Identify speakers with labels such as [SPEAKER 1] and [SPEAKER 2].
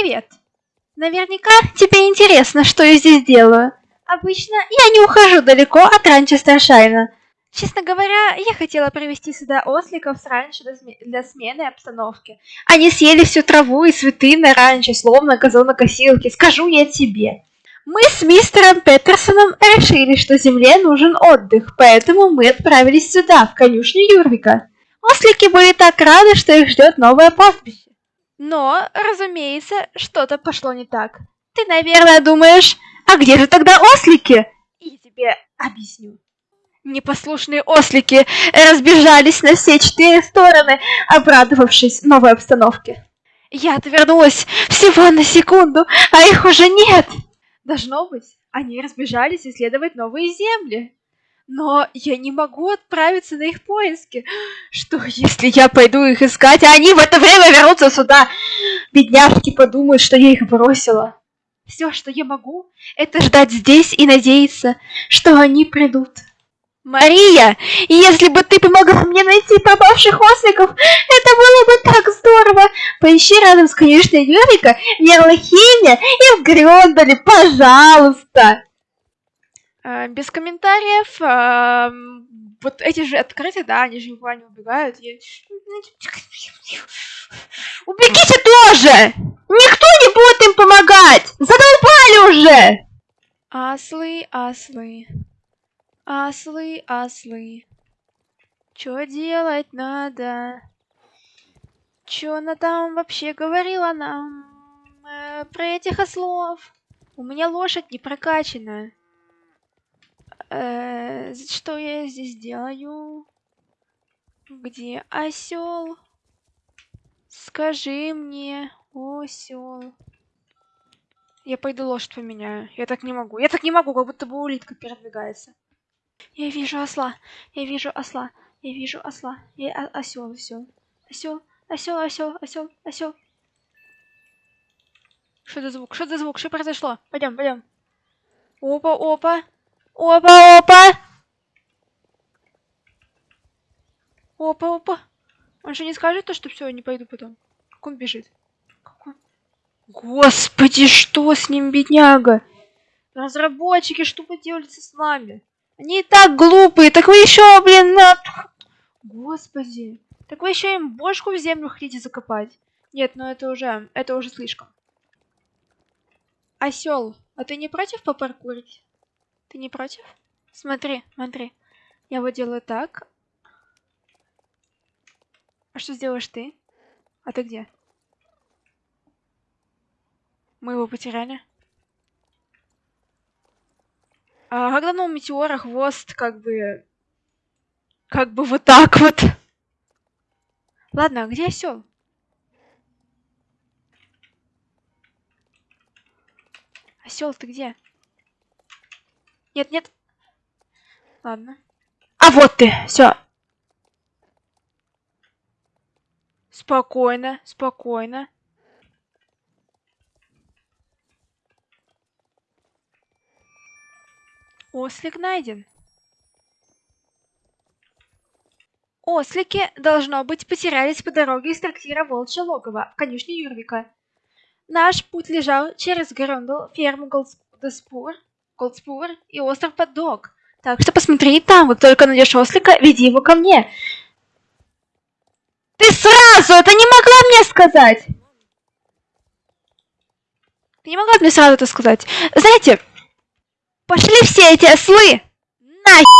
[SPEAKER 1] Привет. Наверняка тебе интересно, что я здесь делаю. Обычно я не ухожу далеко от ранчо Старшайна. Честно говоря, я хотела привести сюда осликов с раньше для смены обстановки. Они съели всю траву и цветы на ранчо, словно газонокосилки, скажу я тебе. Мы с мистером Петерсоном решили, что земле нужен отдых, поэтому мы отправились сюда, в конюшню Юрвика. Ослики были так рады, что их ждет новое пастбище. Но, разумеется, что-то пошло не так. Ты, наверное, думаешь, а где же тогда ослики? И тебе объясню. Непослушные ослики разбежались на все четыре стороны, обрадовавшись новой обстановке. Я отвернулась всего на секунду, а их уже нет. Должно быть, они разбежались исследовать новые земли. Но я не могу отправиться на их поиски. Что, если я пойду их искать, а они в это время вернутся сюда? Бедняжки подумают, что я их бросила. Все, что я могу, это ждать здесь и надеяться, что они придут. Мария, если бы ты помогла мне найти пропавших осликов, это было бы так здорово. Поищи рядом с конюшней Юрика в Ярлахине и в Грёндале, пожалуйста. А, без комментариев. А, вот эти же открытые, да, они же никуда не убегают. Я... Убегите тоже! Никто не будет им помогать! Задолбали уже! Аслы, аслы. Аслы, аслы. Чё делать надо? Чё она там вообще говорила нам э, про этих ослов? У меня лошадь не прокачана. Э, что я здесь делаю? Где осел? Скажи мне, осел. Я пойду лошадь поменяю. Я так не могу. Я так не могу, как будто бы улитка передвигается. Я вижу осла. Я вижу осла. Я вижу осла. Я осел, осел. Осел, осел, осел, осел, осел. Что за звук? Что за звук? Что произошло? Пойдем, пойдем. Опа, опа. Опа, опа. Опа, опа. Он же не скажет то, что все, не пойду потом. Как он бежит? Как он... Господи, что с ним, бедняга? Разработчики, что вы делаете с нами? Они и так глупые, так вы еще, блин, на... Господи. Так вы еще им бошку в землю хотите закопать? Нет, ну это уже, это уже слишком. Осел, а ты не против попаркурить? Ты не против? Смотри, смотри. Я вот делаю так. А что сделаешь ты? А ты где? Мы его потеряли. А когда на метеора хвост как бы... Как бы вот так вот. Ладно, а где осел? Осел, ты где? Нет, нет. Ладно. А вот ты, все. Спокойно, спокойно. Ослик найден. Ослики, должно быть, потерялись по дороге из трактира Волчье логово в конюшне Юрвика. Наш путь лежал через Грондл, ферму Голдспур, Голдспур и остров Поддог. Так что посмотри там, как только найдешь ослика, веди его ко мне. Ты сразу это не могла мне сказать! Ты не могла мне сразу это сказать. Знаете, Пошли все эти ослы! Нахер!